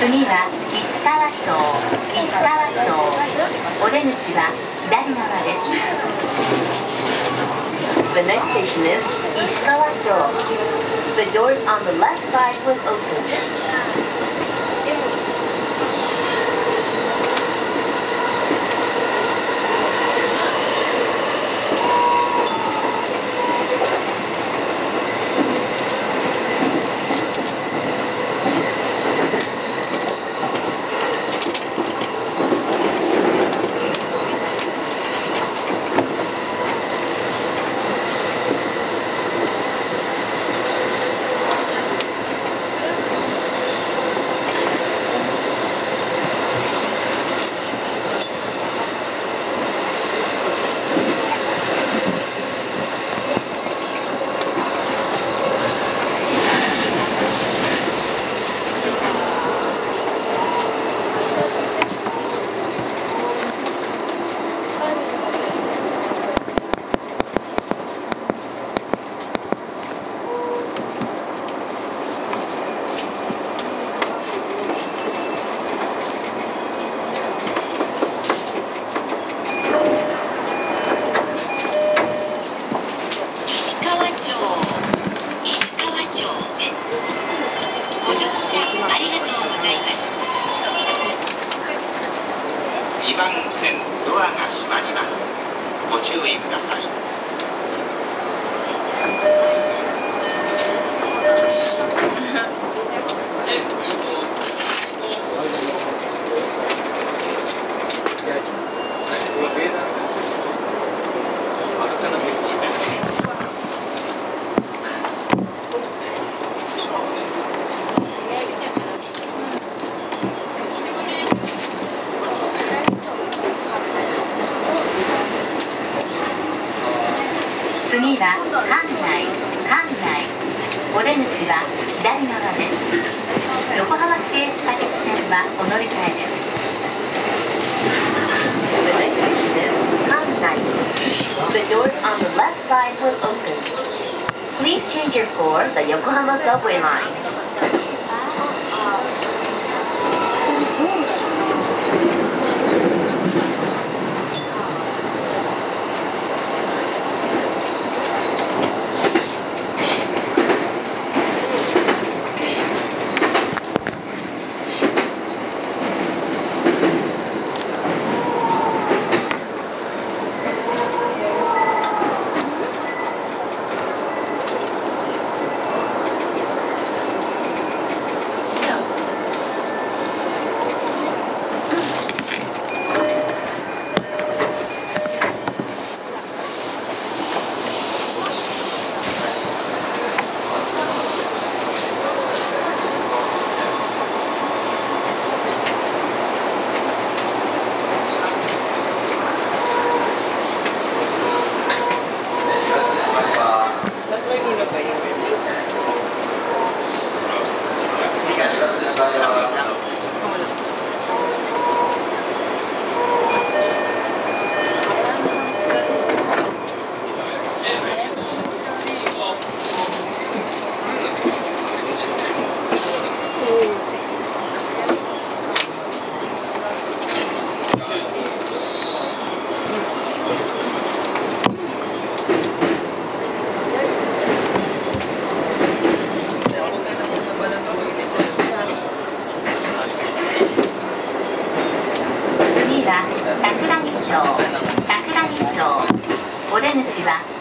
次は石川町石川町お出口は左側です The next station is 石川町 The doors on the left side will open. 石川町石川町へご乗車ありがとうございます2番線ドアが閉まりますご注意ください。はお乗り換えです The next station is 関内 The doors on the left side will open Please change your for the Yokohama subway line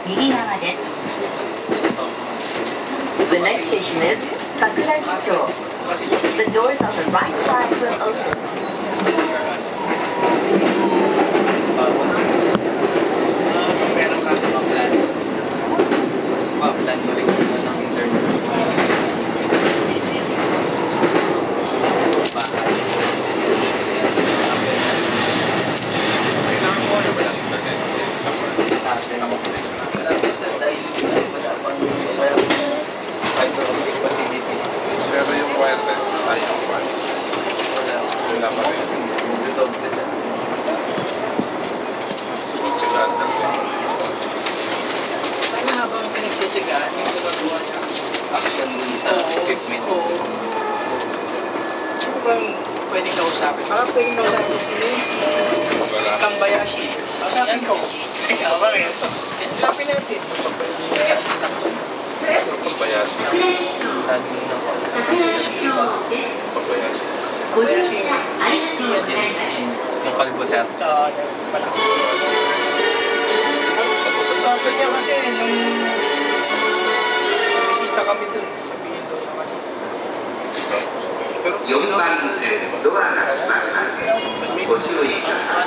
右側です The next station is 桜木町 The doors on the right side will open management. Oo. Sino bang pwedeng kausapin? Baka pwedeng kausapin si Lindsay, Kambayashi. Kausapin ko. Ikaw ba rin? Kausapin natin. Kambayashi. Lagi na ako. Kambayashi. Kambayashi. XP at XP. Yung kalbo sir. Oo, malakas. Sabi niya kasi nung bisita kami dun, 4番線ドアが閉まりますご注意ください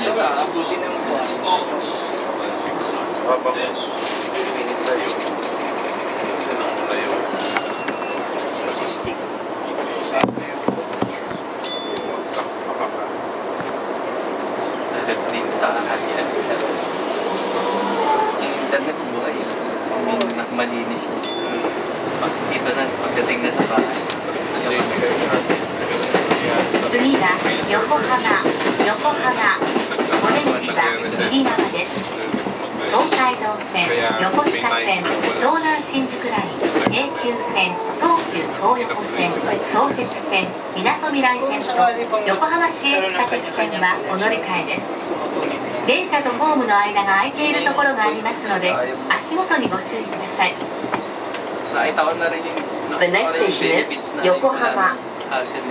Ano nga sir, 次は横浜横浜お出口は右側です東海道線横須賀線湘南新宿ライン京急線東急東横線相鉄線みなとみらい線と横浜市営地下鉄線はお乗り換えです電車とホームの間が空いているところがありますので足元にご注意ください。The next station is Yokohama.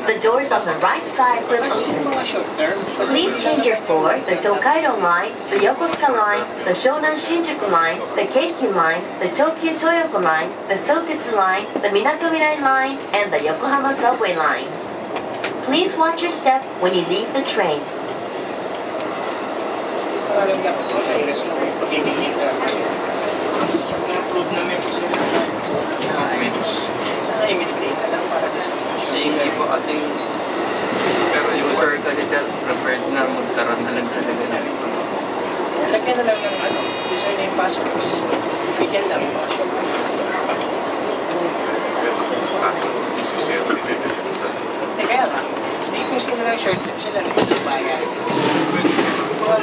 The doors on the right side will open Please change your for the Tokaido line, the Yokosuka line, the Shonan Shinjuku line, the Keikyu line, the Tokyo Toyoko line, the Sotetsu line, the Minato Mirai line, and the Yokohama subway line. Please watch your step when you leave the train. mas improve na may position tayo sa. Sana i-maintain na lang para sa sitwasyon. Naingay kasi pero yung sir kasi sir na magkaroon na lang talaga sa ito. Lagyan na lang ng ano, username password. Bigyan lang yung password. Kaya nga, hindi ko sila ng short trip sila ng bayan. Mga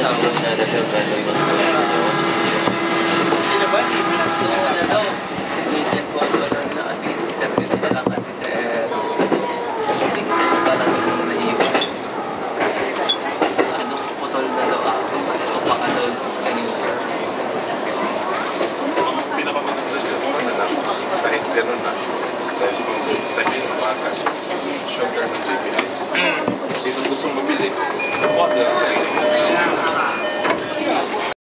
yung naman 電車 sa の乗車間表を変えております。